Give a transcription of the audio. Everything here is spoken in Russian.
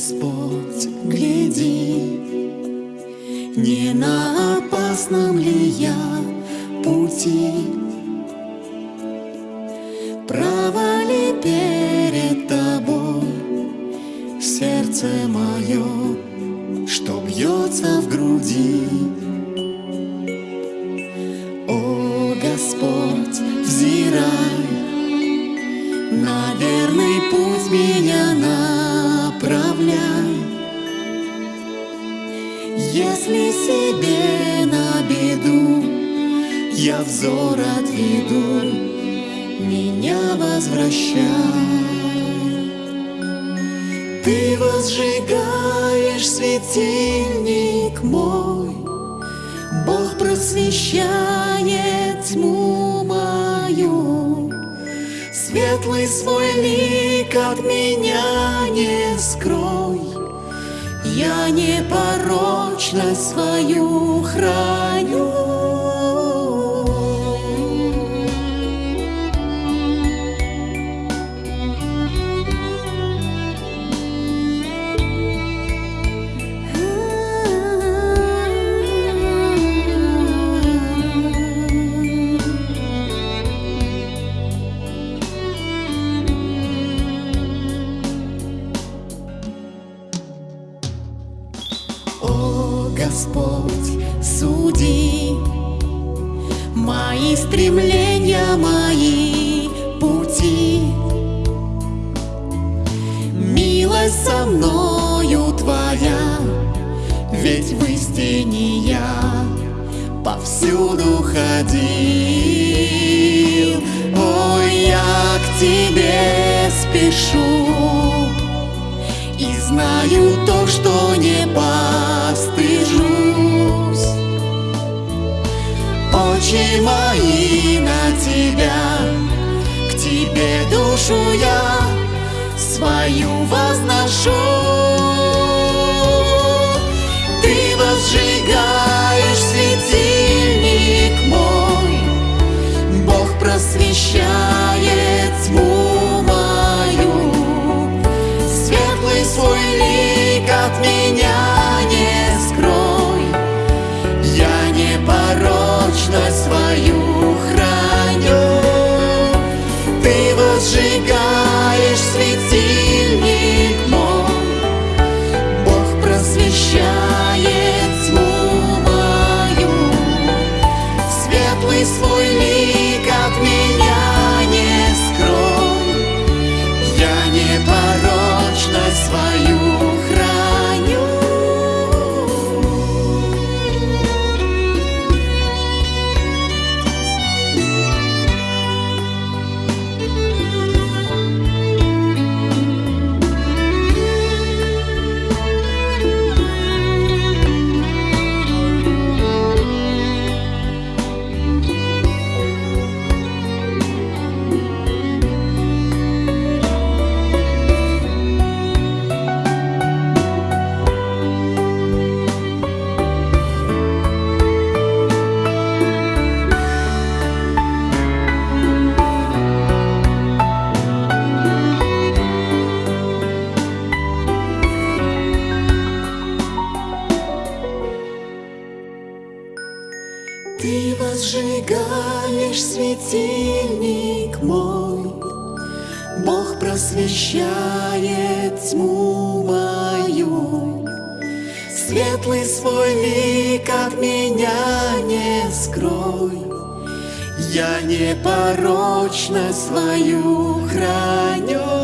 Господь, гляди, не на опасном ли я пути? Право ли перед тобой сердце мое, что бьется в груди? О, Господь, взирай, на верный путь меня направляй. Если себе на беду я взор отведу, меня возвращай. Ты возжигаешь светильник мой, Бог просвещает Светлый свой лик от меня не скрой, Я непорочность свою храню. Господь, суди мои стремления, мои пути. Милость со мною Твоя, ведь в истине я повсюду ходил. Ой, я к Тебе спешу, и знаю то, что не постыжусь Очи мои на тебя. К тебе душу я свою возношу you. Ты возжигаешь светильник мой, Бог просвещает тьму мою. Светлый свой лик от меня не скрой, Я непорочность свою храню.